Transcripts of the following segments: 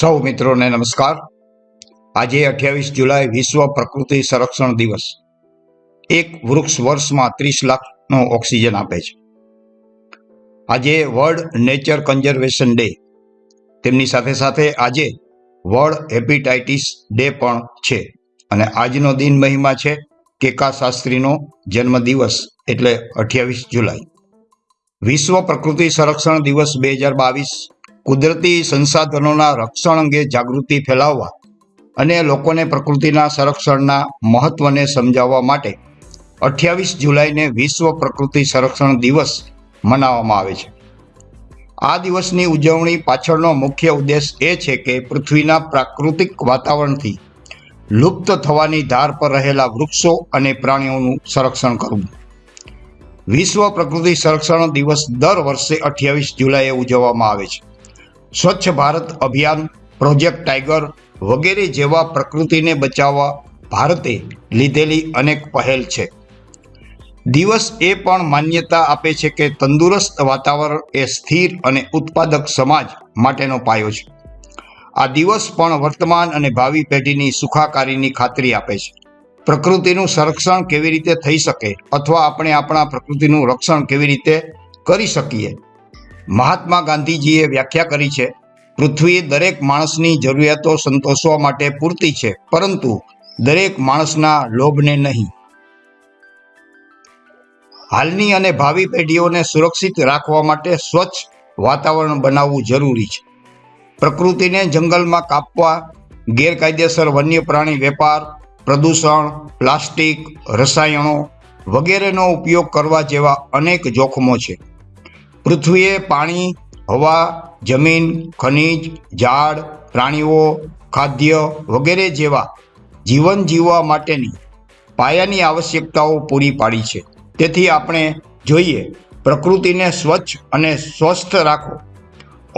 સૌ મિત્રોને નમસ્કાર. આજે અઠ્યાવીસ જુલાઈ વિશ્વ પ્રકૃતિ સંરક્ષણ દિવસ. એક વૃક્ષ વર્ષમાં ત્રીસ લાખનો ઓક્સિજન આપે છે. આજે વર્લ્ડ નેચર કન્ઝર્વેશન ડે. તેમની સાથે સાથે આજે વર્લ્ડ હેપેટાઇટિસ ડે પણ છે. અને આજનો દિન મહિમા છે કેકા શાસ્ત્રીનો જન્મદિવસ, એટલે અઠ્યાવીસ જુલાઈ. વિશ્વ પ્રકૃતિ સંરક્ષણ દિવસ બે હજાર બાવીસ કુદરતી સંસાધનોના રક્ષણ અંગે જાગૃતિ ફેલાવવા અને લોકોને પ્રકૃતિના સંરક્ષણના મહત્વને સમજાવવા માટે અઠ્યાવીસ જુલાઈને વિશ્વ પ્રકૃતિ સંરક્ષણ દિવસ મનાવવામાં આવે છે. આ દિવસની ઉજવણી પાછળનો મુખ્ય ઉદ્દેશ એ છે કે પૃથ્વીના પ્રાકૃતિક વાતાવરણથી લુપ્ત થવાની ધાર પર રહેલા વૃક્ષો અને પ્રાણીઓનું સંરક્ષણ કરવું. વિશ્વ પ્રકૃતિ સંરક્ષણ દિવસ દર વર્ષે અઠ્યાવીસ જુલાઈએ ઉજવવામાં આવે છે. સ્વચ્છ ભારત અભિયાન પ્રોજેક્ટ ટાઈગર વગેરે જેવા પ્રકૃતિને બચાવવા ભારતે લીધેલી અનેક પહેલ છે. દિવસ એ પણ માન્યતા આપે છે કે તંદુરસ્ત વાતાવરણ એ સ્થિર અને ઉત્પાદક સમાજ માટેનો પાયો છે. આ દિવસ પણ વર્તમાન અને ભાવિ પેઢીની સુખાકારીની ખાતરી આપે છે. પ્રકૃતિનું સંરક્ષણ કેવી રીતે થઈ શકે અથવા આપણે આપણા પ્રકૃતિનું રક્ષણ કેવી રીતે કરી શકીએ? મહાત્મા ગાંધીજીએ વ્યાખ્યા કરી છે પૃથ્વી દરેક માણસની જરૂરિયાતો સંતોષવા માટે પૂરતી છે, પરંતુ દરેક માણસના લોભને નહીં. હાલની અને ભાવિ પેઢીઓને સુરક્ષિત રાખવા માટે સ્વચ્છ વાતાવરણ બનાવવું જરૂરી છે. પ્રકૃતિને જંગલમાં કાપવા, ગેરકાયદેસર વન્ય પ્રાણી વેપાર, પ્રદૂષણ, પ્લાસ્ટિક, રસાયણો વગેરેનો ઉપયોગ કરવા જેવા અનેક જોખમો છે. પૃથ્વીએ પાણી, હવા, જમીન, ખનિજ, ઝાડ, પ્રાણીઓ, ખાદ્ય વગેરે જેવા જીવન જીવવા માટેની પાયાની આવશ્યકતાઓ પૂરી પાડી છે. તેથી આપણે જોઈએ, પ્રકૃતિને સ્વચ્છ અને સ્વસ્થ રાખો.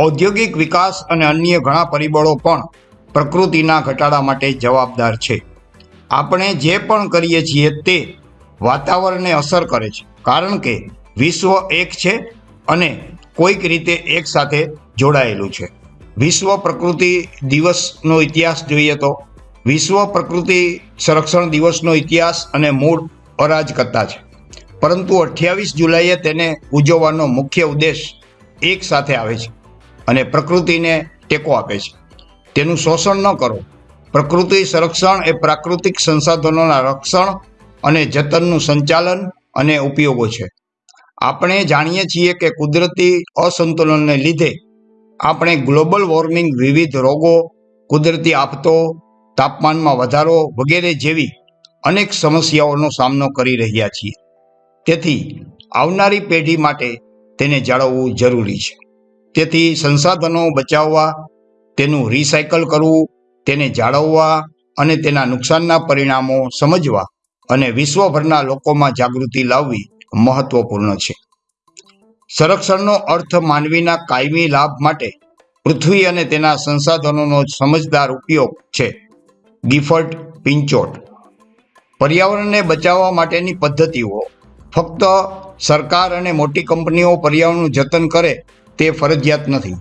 ઔદ્યોગિક વિકાસ અને અન્ય ઘણા પરિબળો પણ પ્રકૃતિના ઘટાડા માટે જવાબદાર છે. આપણે જે પણ કરીએ છીએ તે વાતાવરણને અસર કરે છે. કારણ કે વિશ્વ એક છે અને કોઈક રીતે એક સાથે જોડાયેલું છે. વિશ્વ પ્રકૃતિ દિવસનો ઇતિહાસ જોઈએ તો, વિશ્વ પ્રકૃતિ સંરક્ષણ દિવસનો ઇતિહાસ અને મૂળ અરાજકતા છે. પરંતુ અઠ્યાવીસ જુલાઈએ તેને ઉજવવાનો મુખ્ય ઉદ્દેશ એક સાથે આવે છે અને પ્રકૃતિને ટેકો આપે છે. તેનું શોષણ ન કરો. પ્રકૃતિ સંરક્ષણ એ પ્રાકૃતિક સંસાધનોના રક્ષણ અને જતનનું સંચાલન અને ઉપયોગો છે. આપણે જાણીએ છીએ કે કુદરતી અસંતુલનને લીધે આપણે ગ્લોબલ વોર્મિંગ વિવિધ રોગો, કુદરતી આફતો તાપમાનમાં વધારો વગેરે જેવી અનેક સમસ્યાઓનો સામનો કરી રહ્યા છીએ. તેથી આવનારી પેઢી માટે તેને જાળવવું જરૂરી છે. તેથી સંસાધનો બચાવવા, તેનું રિસાયકલ કરવું, તેને જાળવવા અને તેના નુકસાનના પરિણામો સમજવા અને વિશ્વભરના લોકોમાં જાગૃતિ લાવવી મહત્વપૂર્ણ છે. સંરક્ષણનો અર્થ માનવીના કાયમી લાભ માટે પૃથ્વી અને તેના સંસાધનોનો સમજદાર ઉપયોગ છે. ગિફર્ટ પિંચોટ. પર્યાવરણને બચાવવા માટેની પદ્ધતિઓ. ફક્ત સરકાર અને મોટી કંપનીઓ પર્યાવરણનું જતન કરે તે ફરજિયાત નથી.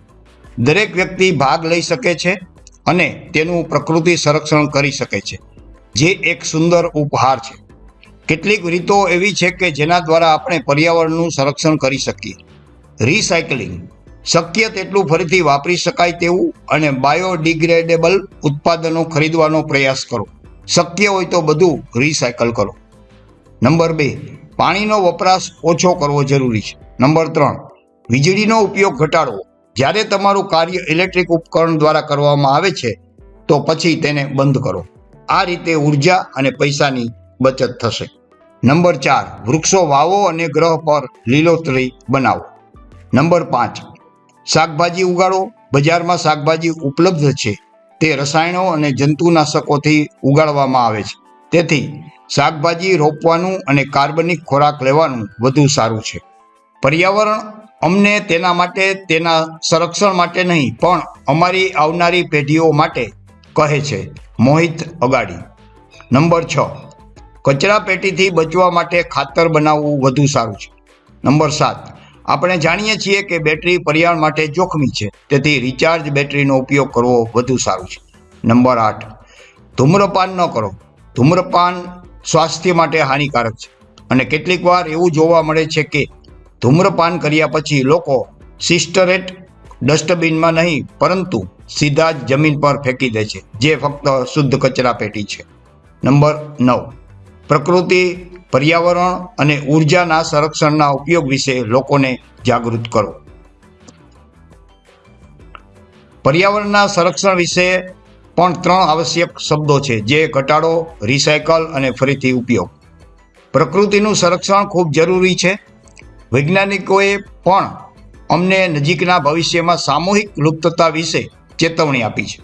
દરેક વ્યક્તિ ભાગ લઈ શકે છે અને તેનું પ્રકૃતિ સંરક્ષણ કરી શકે છે, જે એક સુંદર ઉપહાર છે. કેટલીક રીતો એવી છે કે જેના દ્વારા આપણે પર્યાવરણનું સંરક્ષણ કરી શકીએ. રિસાયકલિંગ શક્ય તેટલું ફરીથી વાપરી શકાય તેવું અને બાયોડિગ્રેડેબલ ઉત્પાદનો ખરીદવાનો પ્રયાસ કરો. શક્ય હોય તો બધું રિસાયકલ કરો. નંબર બે, પાણીનો વપરાશ ઓછો કરવો જરૂરી છે. નંબર ત્રણ, વીજળીનો ઉપયોગ ઘટાડવો. જ્યારે તમારું કાર્ય ઇલેક્ટ્રિક ઉપકરણ દ્વારા કરવામાં આવે છે, તો પછી તેને બંધ કરો. આ રીતે ઊર્જા અને પૈસાની બચત થશે. નંબર ચાર, વૃક્ષો વાવો અને ગ્રહ પર લીલોતરી બનાવો. નંબર પાંચ, શાકભાજી ઉગાડો. બજારમાં શાકભાજી ઉપલબ્ધ છે. તે રસાયણો અને જંતુનાશકોથી ઉગાડવામાં આવે છે. તેથી શાકભાજી રોપવાનું અને કાર્બનિક ખોરાક લેવાનું વધુ સારું છે. પર્યાવરણ અમને તેના માટે, તેના સંરક્ષણ માટે નહીં, પણ અમારી આવનારી પેઢીઓ માટે કહે છે. મોહિત અગાડી. નંબર છ કચરા પેટીથી બચવા માટે ખાતર બનાવવું વધુ સારું છે. નંબર સાત, આપણે જાણીએ છીએ કે બેટરી પર્યાવરણ માટે જોખમી છે, તેથી રિચાર્જ બેટરીનો ઉપયોગ કરવો વધુ સારું છે. નંબર આઠ, ધૂમ્રપાન ન કરો. ધૂમ્રપાન સ્વાસ્થ્ય માટે હાનિકારક છે અને કેટલીક વાર એવું જોવા મળે છે કે ધૂમ્રપાન કર્યા પછી લોકો સિસ્ટરેટ ડસ્ટબિનમાં નહીં, પરંતુ સીધા જ જમીન પર ફેંકી દે છે, જે ફક્ત શુદ્ધ કચરા પેટી છે. નંબર નવ પ્રકૃતિ, પર્યાવરણ અને ઉર્જાના સંરક્ષણના ઉપયોગ વિશે લોકોને જાગૃત કરો. પર્યાવરણના સંરક્ષણ વિશે પણ ત્રણ આવશ્યક શબ્દો છે, જે ઘટાડો, રિસાયકલ અને ફરીથી ઉપયોગ. પ્રકૃતિનું સંરક્ષણ ખૂબ જરૂરી છે. વૈજ્ઞાનિકોએ પણ અમને નજીકના ભવિષ્યમાં સામૂહિક લુપ્તતા વિશે ચેતવણી આપી છે.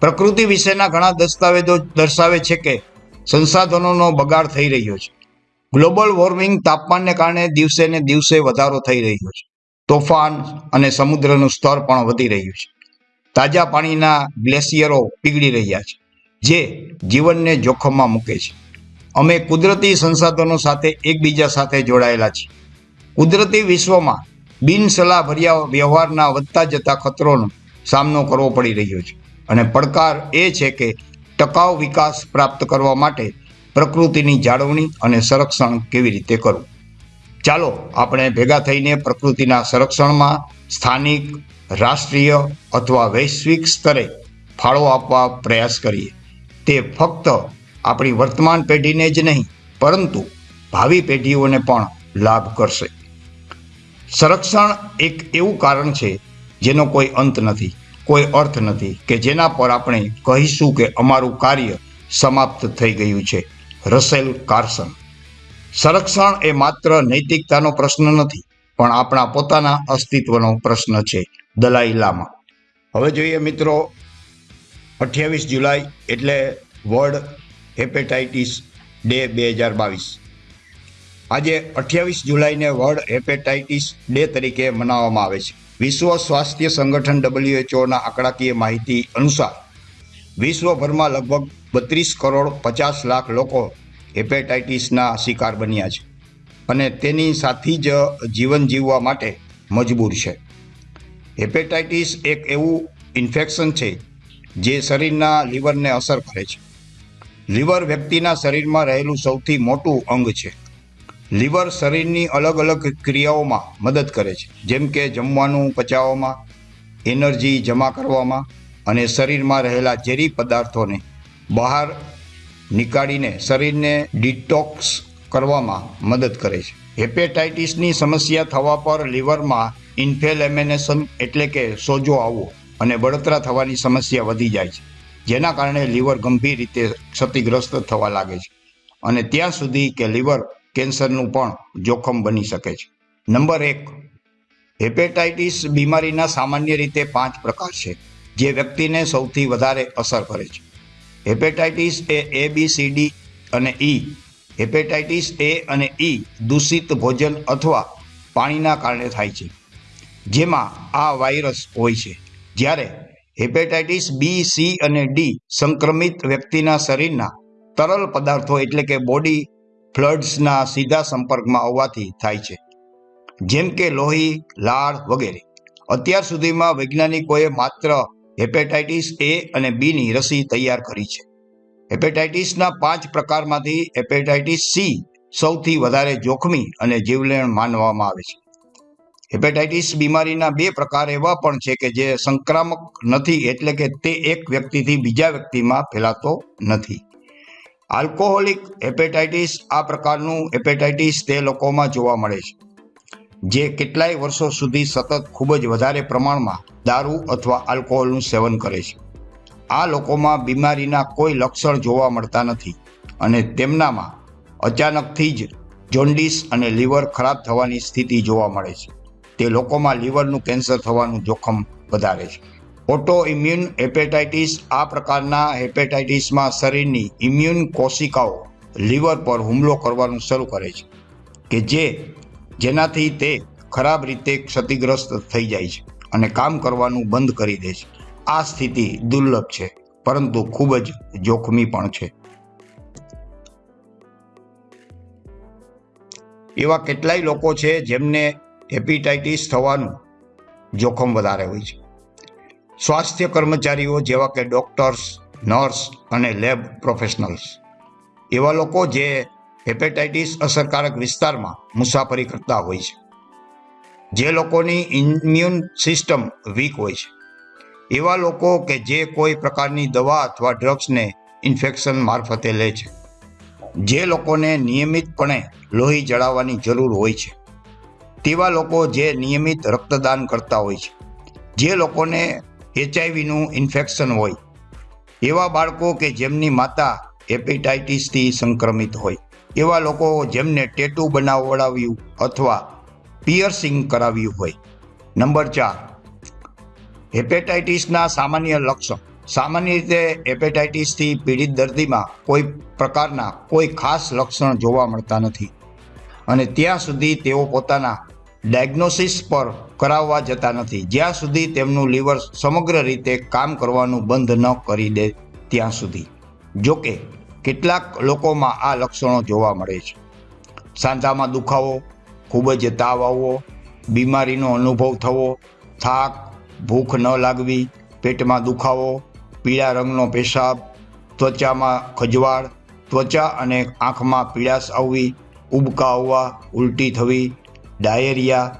પ્રકૃતિ વિશેના ઘણા દસ્તાવેજો દર્શાવે છે કે સંસાધનોનો બગાડ થઈ રહ્યો છે. ગ્લોબલ વોર્મિંગ તાપમાનને કારણે દિવસે ને દિવસે વધારો થઈ રહ્યો છે. તોફાન અને સમુદ્રનું સ્તર પણ વધી રહ્યું છે. તાજા પાણીના ગ્લેશિયરો પીગળી રહ્યા છે, જે જીવનને જોખમમાં મૂકે છે. અમે કુદરતી સંસાધનો સાથે એકબીજા સાથે જોડાયેલા છીએ. કુદરતી વિશ્વમાં બિનસલાહભર્યા વ્યવહારના વધતા જતા ખતરોનો સામનો કરવો પડી રહ્યો છે. અને પડકાર એ છે કે ટકાઉ વિકાસ પ્રાપ્ત કરવા માટે પ્રકૃતિની જાળવણી અને સંરક્ષણ કેવી રીતે કરવું? ચાલો, આપણે ભેગા થઈને પ્રકૃતિના સંરક્ષણમાં સ્થાનિક, રાષ્ટ્રીય અથવા વૈશ્વિક સ્તરે ફાળો આપવા પ્રયાસ કરીએ. તે ફક્ત આપણી વર્તમાન પેઢીને જ નહીં, પરંતુ ભાવિ પેઢીઓને પણ લાભ કરશે. સંરક્ષણ એક એવું કારણ છે જેનો કોઈ અંત નથી. કોઈ અર્થ નથી કે જેના પર આપણે કહીશું કે અમારું કાર્ય સમાપ્ત થઈ ગયું છે. Rachel Carson. સંરક્ષણ એ માત્ર નૈતિકતાનો પ્રશ્ન નથી, પણ આપણા પોતાના અસ્તિત્વનો પ્રશ્ન છે, દલાઈ લામા. હવે જોઈએ મિત્રો, અઠ્યાવીસ જુલાઈ એટલે વર્લ્ડ હેપેટાઇટિસ ડે બે હજાર બાવીસ આજે અઠ્યાવીસ જુલાઈને વર્લ્ડ હેપેટાઇટિસ ડે તરીકે મનાવવામાં આવે છે. વિશ્વ સ્વાસ્થ્ય સંગઠન ડબલ્યુએચઓના આંકડાકીય માહિતી અનુસાર વિશ્વભરમાં લગભગ બત્રીસ કરોડ પચાસ લાખ લોકો હેપેટાઇટિસના શિકાર બન્યા છે અને તેની સાથી જ જીવન જીવવા માટે મજબૂર છે. હેપેટાઇટિસ એક એવું ઇન્ફેક્શન છે જે શરીરના લીવરને અસર કરે છે. લીવર વ્યક્તિના શરીરમાં રહેલું સૌથી મોટું અંગ છે. લીવર શરીરની અલગ અલગ ક્રિયાઓમાં મદદ કરે છે. જેમ કે જમવાનું પચાવવામાં, એનર્જી જમા કરવામાં અને શરીરમાં રહેલા ઝેરી પદાર્થોને બહાર નીકાળીને શરીરને ડિટોક્સ કરવામાં મદદ કરે છે. હેપેટાઇટિસની સમસ્યા થવા પર લીવરમાં ઇન્ફેલેમિનેશન એટલે કે સોજો આવવો અને બળતરા થવાની સમસ્યા વધી જાય છે, જેના કારણે લીવર ગંભીર રીતે ક્ષતિગ્રસ્ત થવા લાગે છે. અને ત્યાં સુધી કે લીવર કેન્સરનું પણ જોખમ બની શકે છે. નંબર એક, હેપેટાઇટિસ બીમારીના સામાન્ય રીતે પાંચ પ્રકાર છે, જે વ્યક્તિને સૌથી વધારે અસર કરે છે. Hepatitis A A B C D અને ઈ હેપેટાઇટિસ એ અને ઈ દૂષિત ભોજન અથવા પાણીના કારણે થાય છે, જેમાં આ વાયરસ હોય છે. જ્યારે હેપેટાઇટિસ બી સી અને ડી સંક્રમિત વ્યક્તિના શરીરના તરલ પદાર્થો એટલે કે બોડી ફ્લડ્સના સીધા સંપર્કમાં આવવાથી થાય છે. જેમ કે લોહી, લાળ વગેરે. અત્યાર સુધીમાં વૈજ્ઞાનિકોએ માત્ર હેપેટાઇટિસ એ અને બીની રસી તૈયાર કરી છે. હેપેટાઇટિસના પાંચ પ્રકારમાંથી હેપેટાઇટિસ સી સૌથી વધારે જોખમી અને જીવલેણ માનવામાં આવે છે. હેપેટાઇટિસ બીમારીના બે પ્રકાર એવા પણ છે કે જે સંક્રામક નથી એટલે કે તે એક વ્યક્તિથી બીજા વ્યક્તિમાં ફેલાતો નથી. આલ્કોહોલિક હેપેટાઇટિસ આ પ્રકારનું હેપેટાઇટિસ તે લોકોમાં જોવા મળે છે, જે કેટલાય વર્ષો સુધી સતત ખૂબ જ વધારે પ્રમાણમાં દારૂ અથવા આલ્કોહોલનું સેવન કરે છે. આ લોકોમાં બીમારીના કોઈ લક્ષણ જોવા મળતા નથી અને તેમનામાં અચાનકથી જ જોન્ડિસ અને લીવર ખરાબ થવાની સ્થિતિ જોવા મળે છે. તે લોકોમાં લીવરનું કેન્સર થવાનું જોખમ વધારે છે. ઓટો ઇમ્યુન હેપેટાઇટિસ આ પ્રકારના હેપેટાઇટિસમાં શરીરની ઇમ્યુન કોશિકાઓ લીવર પર હુમલો કરવાનું શરૂ કરે છે, કે જે જેનાથી તે ખરાબ રીતે ક્ષતિગ્રસ્ત થઈ જાય છે અને કામ કરવાનું બંધ કરી દે છે. આ સ્થિતિ દુર્લભ છે, પરંતુ ખૂબ જ જોખમી પણ છે. એવા કેટલાય લોકો છે જેમને હેપેટાઇટિસ થવાનું જોખમ વધારે હોય છે. સ્વાસ્થ્ય કર્મચારીઓ જેવા કે ડૉક્ટર્સ, નર્સ અને લેબ પ્રોફેશનલ્સ. એવા લોકો જે હેપેટાઇટિસ અસરકારક વિસ્તારમાં મુસાફરી કરતા હોય છે. જે લોકોની ઇમ્યુન સિસ્ટમ વીક હોય છે. એવા લોકો કે જે કોઈ પ્રકારની દવા અથવા ડ્રગ્સને ઇન્ફેક્શન મારફતે લે છે. જે લોકોને નિયમિતપણે લોહી જળાવવાની જરૂર હોય છે. તેવા લોકો જે નિયમિત રક્તદાન કરતા હોય છે. જે લોકોને એચઆઈવીનું ઇન્ફેક્શન હોય. એવા બાળકો કે જેમની માતા હેપેટાઇટિસથી સંક્રમિત હોય. એવા લોકો જેમને ટેટુ બનાવડાવ્યું અથવા પિયર્સિંગ કરાવ્યું હોય. નંબર ચાર. હેપેટાઇટિસના સામાન્ય લક્ષણ. સામાન્ય રીતે હેપેટાઇટિસથી પીડિત દર્દીમાં કોઈ પ્રકારના કોઈ ખાસ લક્ષણ જોવા મળતા નથી. અને ત્યાં સુધી તેઓ પોતાના ડાયગ્નોસિસ પર કરાવવા જતા નથી. જ્યાં સુધી તેમનું લીવર સમગ્ર રીતે કામ કરવાનું બંધ ન કરી દે ત્યાં સુધી. જોકે, કેટલાક લોકોમાં આ લક્ષણો જોવા મળે છે. સાંધામાં દુખાવો, ખૂબ જ તાવ આવવો, બીમારીનો અનુભવ થવો, થાક, ભૂખ ન લાગવી, પેટમાં દુખાવો, પીળા રંગનો પેશાબ, ત્વચામાં ખજવાળ, ત્વચા અને આંખમાં પીળાશ આવવી, ઉબકા આવવા, ઉલટી થવી ડાયેરિયા,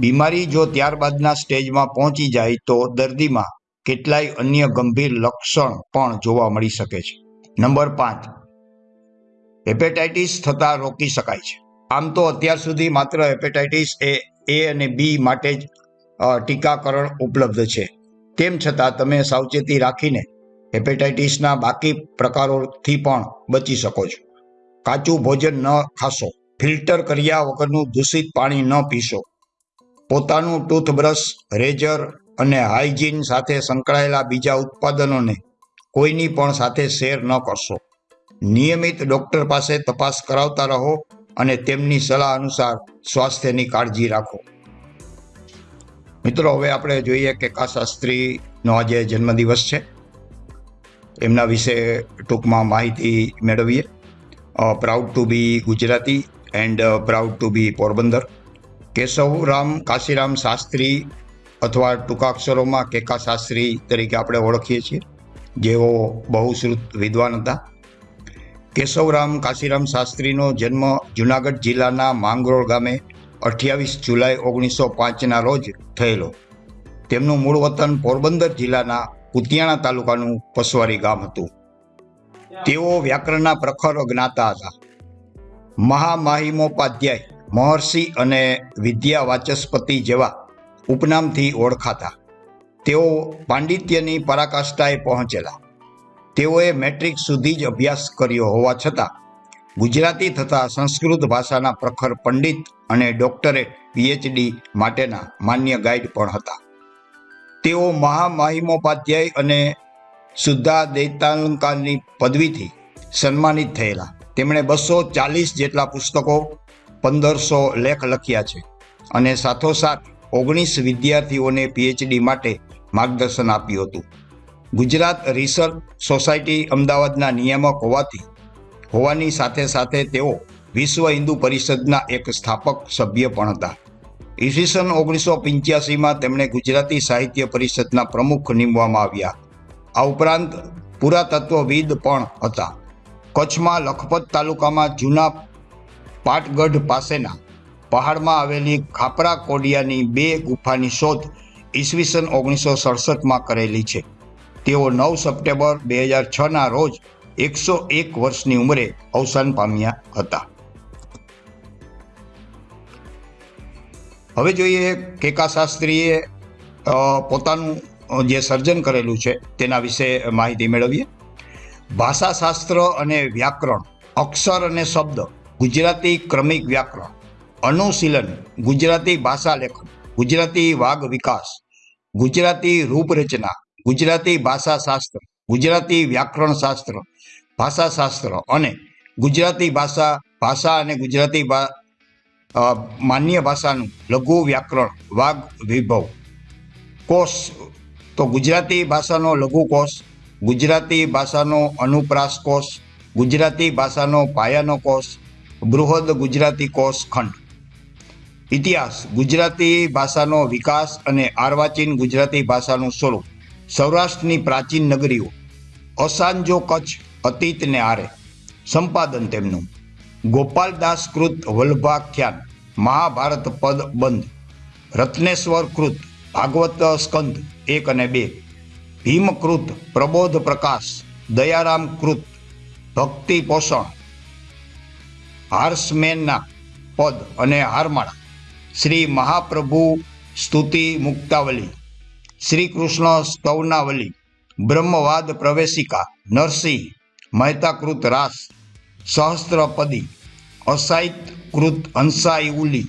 બીમારી જો ત્યારબાદના સ્ટેજમાં પહોંચી જાય તો દર્દીમાં કેટલાય અન્ય ગંભીર લક્ષણ પણ જોવા મળી શકે છે. નંબર પાંચ, હેપેટાઇટિસ થતાં રોકી શકાય છે. આમ તો અત્યાર સુધી માત્ર હેપેટાઇટિસ એ એ અને બી માટે જ ટીકાકરણ ઉપલબ્ધ છે. તેમ છતાં તમે સાવચેતી રાખીને હેપેટાઇટિસના બાકી પ્રકારોથી પણ બચી શકો છો. કાચું ભોજન ન ખાશો. ફિલ્ટર કર્યા વગરનું દૂષિત પાણી ન પીશો. પોતાનું ટૂથબ્રશ, રેઝર અને હાઇજીન સાથે સંકળાયેલા બીજા ઉત્પાદનોને કોઈની પણ સાથે શેર ન કરશો. નિયમિત ડોક્ટર પાસે તપાસ કરાવતા રહો અને તેમની સલાહ અનુસાર સ્વાસ્થ્યની કાળજી રાખો. મિત્રો, હવે આપણે જોઈએ કે કા શાસ્ત્રીનો આજે જન્મદિવસ છે. એમના વિશે ટૂંકમાં માહિતી મેળવીએ. Proud to be Gujarati and proud to be Porbandar Keshavram Kashiram Shastri અથવા ટૂંકા અક્ષરોમાં કેકા શાસ્ત્રી તરીકે આપણે ઓળખીએ છીએ, જેઓ બહુશ્રુત વિદ્વાન હતા. કેશવરામ કાશીરામ શાસ્ત્રીનો જન્મ જુનાગઢ જિલ્લાના માંગરોળ ગામે અઠ્યાવીસ જુલાઈ ઓગણીસો પાંચના રોજ થયેલો. તેમનું મૂળ વતન પોરબંદર જિલ્લાના કુતિયાણા તાલુકાનું પસવારી ગામ હતું. તેઓ વ્યાકરણના પ્રખર જ્ઞાતા હતા. મહામાહિમોપાધ્યાય, મહર્ષિ અને વિદ્યા વાચસ્પતિ જેવા ઉપનામથી ઓળખાતા. તેઓ પાંડિત્યની પરાકાષ્ઠાએ પહોંચેલા. તેઓએ મેટ્રિક સુધી જ અભ્યાસ કર્યો હોવા છતાં, ગુજરાતી તથા સંસ્કૃત ભાષાના પ્રખર પંડિત અને ડોક્ટરેટ પીએચડી માટેના માન્ય ગાઈડ પણ હતા. તેઓ મહામહિમોપાધ્યાય અને શુદ્ધા દૈતાલંકારની પદવીથી સન્માનિત થયેલા. તેમણે બસો ચાલીસ જેટલા પુસ્તકો, પંદરસો લેખ લખ્યા છે અને સાથોસાથ ઓગણીસ વિદ્યાર્થીઓને પીએચડી માટે માર્ગદર્શન આપ્યું હતું. ગુજરાત રિસર્ચ સોસાયટી અમદાવાદના નિયામક હોવાથી, હોવાની સાથે સાથે તેઓ વિશ્વ હિન્દુ પરિષદના એક સ્થાપક સભ્ય પણ હતા. ઈસવીસન ઓગણીસો પંચ્યાસીમાં તેમણે ગુજરાતી સાહિત્ય પરિષદના પ્રમુખ નીમવામાં આવ્યા. આ ઉપરાંત પુરાતત્વવિદ પણ હતા. કચ્છમાં લખપત તાલુકામાં જૂના પાટગઢ પાસેના પહાડમાં આવેલી ખાપરા કોડિયાની બે ગુફાની શોધ ઈસવીસન ઓગણીસો સડસઠમાં કરેલી છે. તેઓ નવ સપ્ટેમ્બર બે હજાર છના રોજ એકસો એક વર્ષની ઉંમરે અવસાન પામ્યા હતા. હવે જોઈએ કેકા શાસ્ત્રીએ પોતાનું જે સર્જન કરેલું છે તેના વિશે માહિતી મેળવીએ. ભાષાશાસ્ત્ર અને વ્યાકરણ, અક્ષર અને શબ્દ, ગુજરાતી ક્રમિક વ્યાકરણ, અનુશીલન, ગુજરાતી ભાષા લેખન, ગુજરાતી વાગ વિકાસ, ગુજરાતી રૂપરચના, ગુજરાતી ભાષાશાસ્ત્ર, ગુજરાતી વ્યાકરણ શાસ્ત્ર ભાષાશાસ્ત્ર અને ગુજરાતી ભાષા ભાષા અને ગુજરાતી માન્ય ભાષાનું લઘુ વ્યાકરણ, વાગ વિભવ. કોષ, તો ગુજરાતી ભાષાનો લઘુ કોષ ગુજરાતી ભાષાનો અનુપ્રાસ કોષ ગુજરાતી ભાષાનો પાયાનો કોષ બૃહદ ગુજરાતી કોષ ખંડ. ઇતિહાસ, ગુજરાતી ભાષાનો વિકાસ અને આર્વાચીન ગુજરાતી ભાષાનું સ્વરૂપ, સૌરાષ્ટ્રની પ્રાચીન નગરીઓ, અસાંજો કચ્છ અતીતને આરે, સંપાદન તેમનું. ગોપાલદાસ કૃત વલ્ભાખ્યાન, મહાભારત પદ બંધ, રત્નેશ્વર કૃત ભાગવત સ્કંદ એક અને બે. ભીમકૃત, પ્રબોધ પ્રકાશ, દયારામ કૃત, ભક્તિ પોષણ, હાર્સમેનના પદ અને હારમાળા. શ્રી મહાપ્રભુ સ્તુતિ મુક્તાવલી, શ્રી કૃષ્ણ સ્તવનાવલી, બ્રહ્મવાદ પ્રવેશિકા, નરસિંહ, મહેતાકૃત રાસ, સહસ્ત્રપદી અસાહિત કૃત હંસાઈ ઉલી,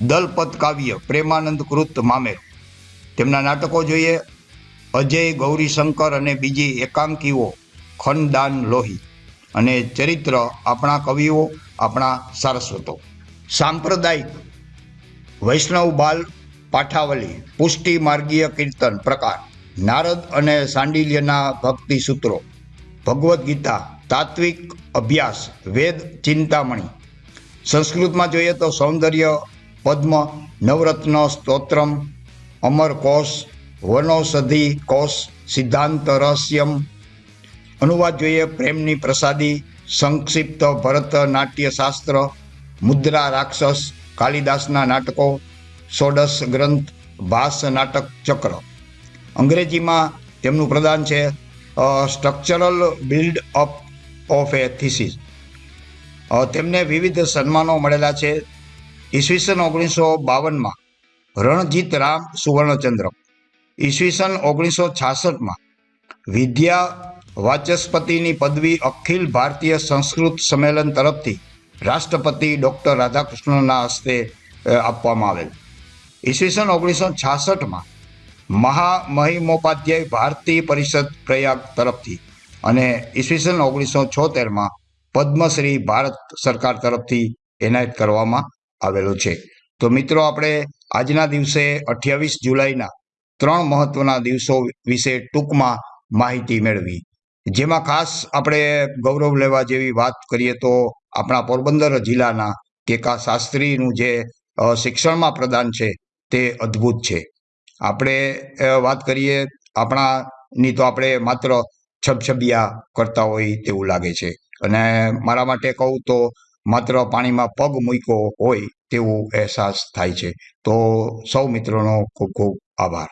દલપત કાવ્ય, પ્રેમાનંદ કૃત મામેર. તેમના નાટકો જોઈએ અજય ગૌરીશંકર અને બીજી એકાંકીઓ ખંડદાન લોહી અને ચરિત્ર આપણા કવિઓ, આપણા સારસ્વતો. સાંપ્રદાયિક વૈષ્ણવ બાલ પાઠાવલી, પુષ્ટિ માર્ગીય કીર્તન પ્રકાર, નારદ અને સાંડિલ્યના ભક્તિ સૂત્રો, ભગવદ્ ગીતા, તાત્વિક અભ્યાસ, વેદ, ચિંતામણી. સંસ્કૃતમાં જોઈએ તો સૌંદર્ય, પદ્મ, નવરત્ન, સ્તોત્રમ અમર કોશ વનૌષધિ કોષ સિદ્ધાંત રહસ્યમ અનુવાદ જોઈએ પ્રેમની પ્રસાદી, સંક્ષિપ્ત ભરત નાટ્ય શાસ્ત્ર મુદ્રા રાક્ષસ, કાલિદાસના નાટકો ષોડશ ગ્રંથ, ભાસ નાટક ચક્ર. અંગ્રેજીમાં તેમનું પ્રદાન છે structural build up of a thesis તેમને વિવિધ સન્માનો મળેલા છે. ઈસવીસન ઓગણીસો બાવનમાં રણજીત રામ સુવર્ણચંદ્રક. ઈસવીસન ઓગણીસો છાસઠમાં વિદ્યા વાચસ્પતિની પદવી અખિલ ભારતીય સંસ્કૃત સંમેલન તરફથી રાષ્ટ્રપતિ ડૉક્ટર રાધાકૃષ્ણના હસ્તે આપવામાં આવેલ. ઈસવીસન ઓગણીસો છાસઠમાં મહામહિમોપાધ્યાય ભારતીય પરિષદ પ્રયાગ તરફથી અને ઈસવીસન ઓગણીસો છોતેરમાં પદ્મશ્રી ભારત સરકાર તરફથી એનાયત કરવામાં આવેલો છે. તો મિત્રો, આપણે આજના દિવસે અઠ્યાવીસ જુલાઈના ત્રણ મહત્વના દિવસો વિશે ટૂંકમાં માહિતી મેળવી. જેમાં ખાસ આપણે ગૌરવ લેવા જેવી વાત કરીએ તો આપણા પોરબંદર જિલ્લાના કેકા શાસ્ત્રીનું જે શિક્ષણમાં પ્રદાન છે તે અદ્ભુત છે. આપણે વાત કરીએ આપણાની તો આપણે માત્ર છબછબિયા કરતા હોય તેવું લાગે છે. અને મારા માટે કહું તો માત્ર પાણીમાં પગ મૂક્યો હોય તેવું અહેસાસ થાય છે. તો સૌ મિત્રોનો ખૂબ ખૂબ આભાર.